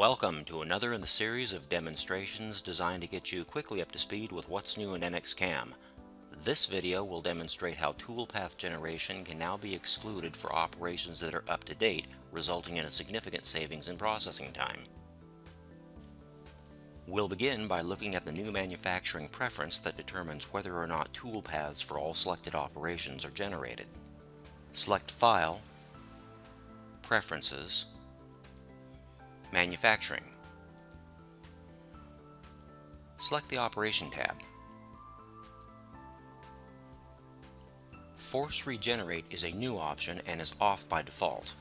Welcome to another in the series of demonstrations designed to get you quickly up to speed with what's new in NX-CAM. This video will demonstrate how toolpath generation can now be excluded for operations that are up to date, resulting in a significant savings in processing time. We'll begin by looking at the new manufacturing preference that determines whether or not toolpaths for all selected operations are generated. Select File, Preferences, Manufacturing. Select the Operation tab. Force Regenerate is a new option and is off by default.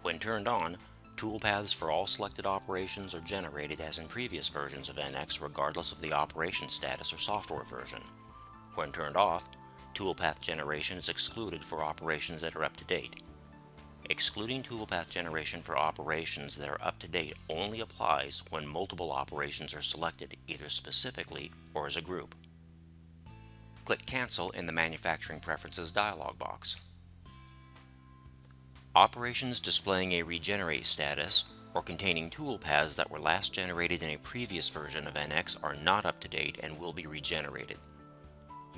When turned on, toolpaths for all selected operations are generated as in previous versions of NX regardless of the operation status or software version. When turned off, toolpath generation is excluded for operations that are up to date. Excluding toolpath generation for operations that are up to date only applies when multiple operations are selected either specifically or as a group. Click Cancel in the Manufacturing Preferences dialog box. Operations displaying a regenerate status or containing toolpaths that were last generated in a previous version of NX are not up to date and will be regenerated.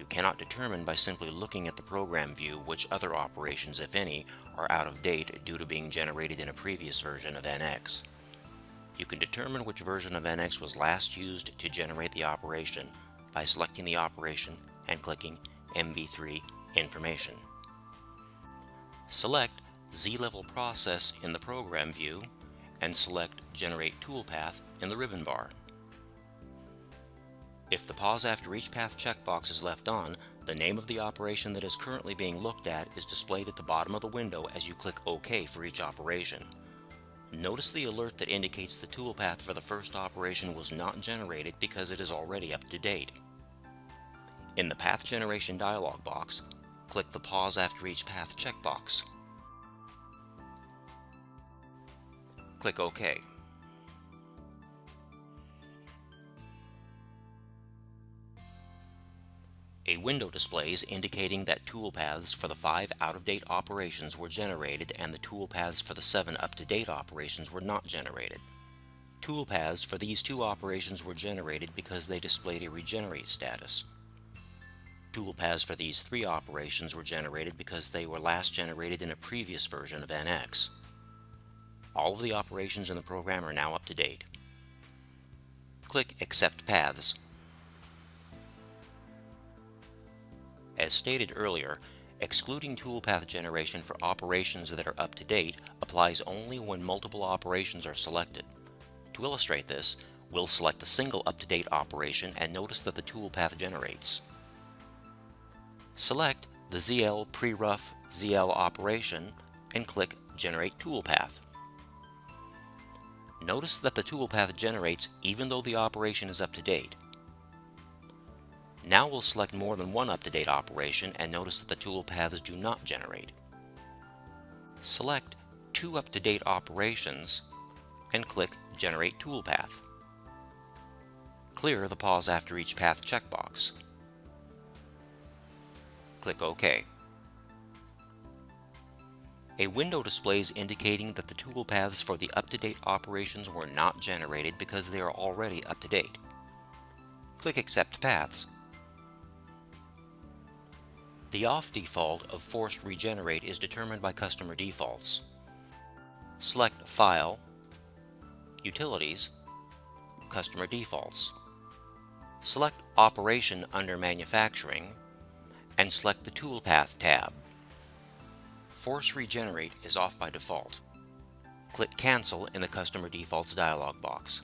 You cannot determine by simply looking at the program view which other operations, if any, are out of date due to being generated in a previous version of NX. You can determine which version of NX was last used to generate the operation by selecting the operation and clicking MB3 Information. Select Z-Level Process in the Program view and select Generate Toolpath in the ribbon bar. If the pause after each path checkbox is left on, the name of the operation that is currently being looked at is displayed at the bottom of the window as you click OK for each operation. Notice the alert that indicates the toolpath for the first operation was not generated because it is already up to date. In the Path Generation dialog box, click the Pause after each path checkbox. Click OK. A window displays indicating that toolpaths for the five out-of-date operations were generated and the toolpaths for the seven up-to-date operations were not generated. Toolpaths for these two operations were generated because they displayed a regenerate status. Toolpaths for these three operations were generated because they were last generated in a previous version of NX. All of the operations in the program are now up to date. Click Accept Paths As stated earlier, excluding toolpath generation for operations that are up to date applies only when multiple operations are selected. To illustrate this, we'll select a single up-to-date operation and notice that the toolpath generates. Select the ZL pre-rough ZL operation and click Generate Toolpath. Notice that the toolpath generates even though the operation is up to date. Now we'll select more than one up-to-date operation and notice that the toolpaths do not generate. Select two up-to-date operations and click Generate Toolpath. Clear the pause after each path checkbox. Click OK. A window displays indicating that the toolpaths for the up-to-date operations were not generated because they are already up to date. Click Accept Paths the off default of forced regenerate is determined by customer defaults. Select File, Utilities, Customer Defaults. Select Operation under Manufacturing and select the Toolpath tab. Force Regenerate is off by default. Click Cancel in the Customer Defaults dialog box.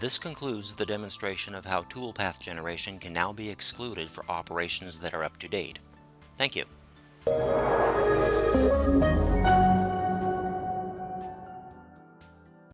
This concludes the demonstration of how toolpath generation can now be excluded for operations that are up to date. Thank you.